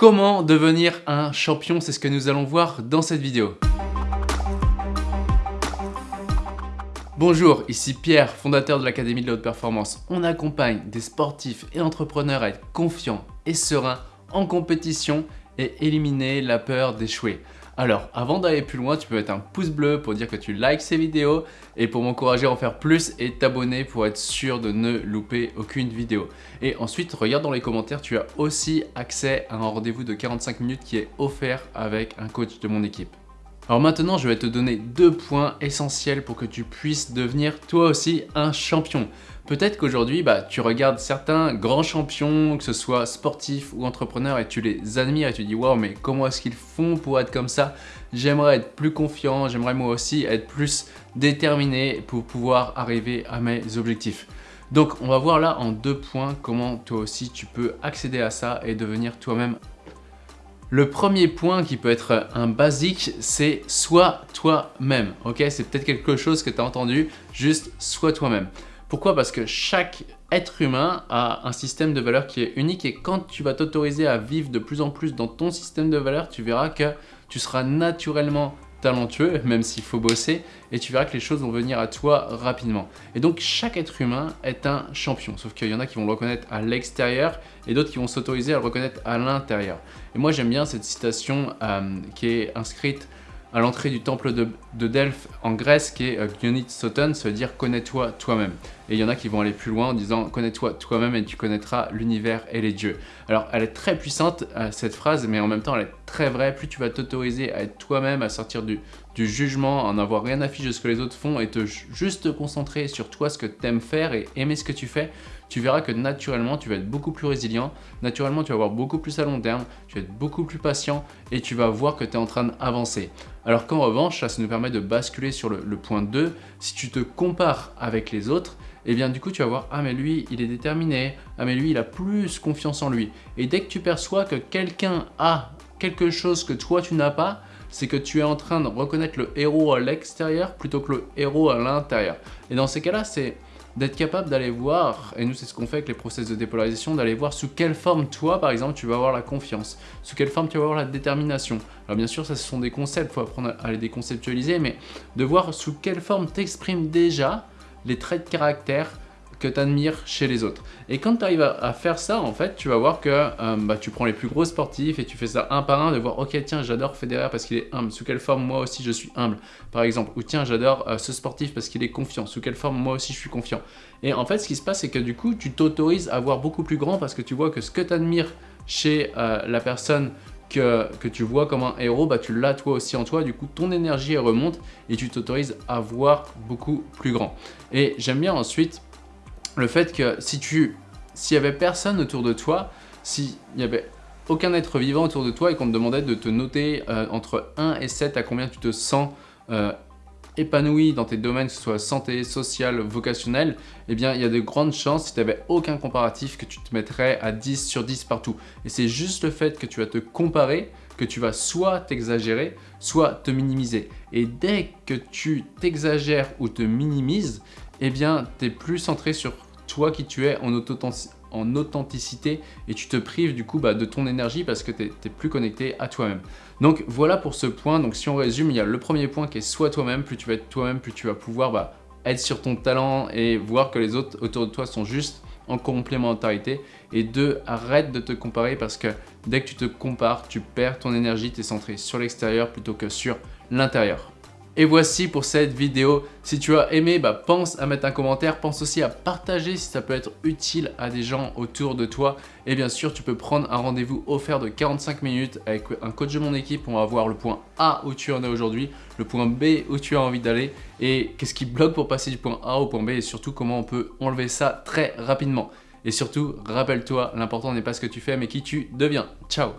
Comment devenir un champion C'est ce que nous allons voir dans cette vidéo. Bonjour, ici Pierre, fondateur de l'Académie de la Haute Performance. On accompagne des sportifs et entrepreneurs à être confiants et sereins en compétition et éliminer la peur d'échouer. Alors, avant d'aller plus loin, tu peux mettre un pouce bleu pour dire que tu likes ces vidéos et pour m'encourager à en faire plus et t'abonner pour être sûr de ne louper aucune vidéo. Et ensuite, regarde dans les commentaires, tu as aussi accès à un rendez-vous de 45 minutes qui est offert avec un coach de mon équipe. Alors maintenant, je vais te donner deux points essentiels pour que tu puisses devenir toi aussi un champion. Peut-être qu'aujourd'hui, bah, tu regardes certains grands champions, que ce soit sportifs ou entrepreneurs, et tu les admires et tu dis « Wow, mais comment est-ce qu'ils font pour être comme ça? J'aimerais être plus confiant, j'aimerais moi aussi être plus déterminé pour pouvoir arriver à mes objectifs. » Donc, on va voir là en deux points comment toi aussi tu peux accéder à ça et devenir toi-même le premier point qui peut être un basique, c'est sois toi-même. C'est peut-être quelque chose que tu as entendu, juste sois toi-même. Pourquoi? Parce que chaque être humain a un système de valeurs qui est unique et quand tu vas t'autoriser à vivre de plus en plus dans ton système de valeurs, tu verras que tu seras naturellement talentueux, même s'il faut bosser, et tu verras que les choses vont venir à toi rapidement. Et donc, chaque être humain est un champion, sauf qu'il y en a qui vont le reconnaître à l'extérieur et d'autres qui vont s'autoriser à le reconnaître à l'intérieur. Et moi, j'aime bien cette citation euh, qui est inscrite à l'entrée du temple de, Delphes en Grèce qui est euh, Soton, ça veut dire connais-toi toi-même. Et il y en a qui vont aller plus loin en disant connais-toi toi-même et tu connaîtras l'univers et les dieux. Alors elle est très puissante euh, cette phrase mais en même temps elle est très vraie. Plus tu vas t'autoriser à être toi-même, à sortir du, du jugement, en avoir rien à fiche de ce que les autres font et te juste te concentrer sur toi, ce que tu aimes faire et aimer ce que tu fais, tu verras que naturellement, tu vas être beaucoup plus résilient, naturellement, tu vas avoir beaucoup plus à long terme, tu vas être beaucoup plus patient et tu vas voir que tu es en train d'avancer. Alors qu'en revanche, ça, nous permet de basculer sur le, point 2. Si tu te compares avec les autres, et eh bien du coup tu vas voir, ah mais lui il est déterminé, ah mais lui il a plus confiance en lui. Et dès que tu perçois que quelqu'un a quelque chose que toi tu n'as pas, c'est que tu es en train de reconnaître le héros à l'extérieur plutôt que le héros à l'intérieur. Et dans ces cas-là, c'est d'être capable d'aller voir, et nous c'est ce qu'on fait avec les process de dépolarisation, d'aller voir sous quelle forme toi par exemple tu vas avoir la confiance, sous quelle forme tu vas avoir la détermination. Alors bien sûr ça ce sont des concepts, il faut apprendre à les déconceptualiser, mais de voir sous quelle forme t'exprimes déjà les traits de caractère que tu admires chez les autres. Et quand tu arrives à, faire ça, en fait, tu vas voir que euh, bah, tu prends les plus gros sportifs et tu fais ça un par un, de voir, ok, tiens, j'adore Federer parce qu'il est humble, sous quelle forme moi aussi je suis humble, par exemple. Ou tiens, j'adore euh, ce sportif parce qu'il est confiant, sous quelle forme moi aussi je suis confiant. Et en fait, ce qui se passe, c'est que du coup, tu t'autorises à voir beaucoup plus grand parce que tu vois que ce que tu admires chez euh, la personne que, que, tu vois comme un héros, bah, tu l'as toi aussi en toi, du coup ton énergie remonte et tu t'autorises à voir beaucoup plus grand. Et j'aime bien ensuite le fait que si tu s'il y avait personne autour de toi, s'il y avait aucun être vivant autour de toi et qu'on te demandait de te noter euh, entre 1 et 7 à combien tu te sens euh, épanoui dans tes domaines, que ce soit santé, social, vocationnel, eh bien, il y a de grandes chances, si tu n'avais aucun comparatif, que tu te mettrais à 10 sur 10 partout. Et c'est juste le fait que tu vas te comparer que tu vas soit t'exagérer, soit te minimiser. Et dès que tu t'exagères ou te minimises, eh bien, tu es plus centré sur toi qui tu es en, en authenticité et tu te prives du coup bah, de ton énergie parce que tu es, plus connecté à toi-même. Donc voilà pour ce point, donc si on résume, il y a le premier point qui est soit toi-même, plus tu vas être toi-même, plus tu vas pouvoir bah, être sur ton talent et voir que les autres autour de toi sont juste en complémentarité. Et deux, arrête de te comparer parce que dès que tu te compares, tu perds ton énergie, tu es centré sur l'extérieur plutôt que sur l'intérieur. Et voici pour cette vidéo. Si tu as aimé, bah, pense à mettre un commentaire. Pense aussi à partager si ça peut être utile à des gens autour de toi. Et bien sûr, tu peux prendre un rendez-vous offert de 45 minutes avec un coach de mon équipe. On va voir le point A où tu en es aujourd'hui, le point B où tu as envie d'aller et qu'est-ce qui bloque pour passer du point A au point B et surtout comment on peut enlever ça très rapidement. Et surtout, rappelle-toi, l'important n'est pas ce que tu fais mais qui tu deviens. Ciao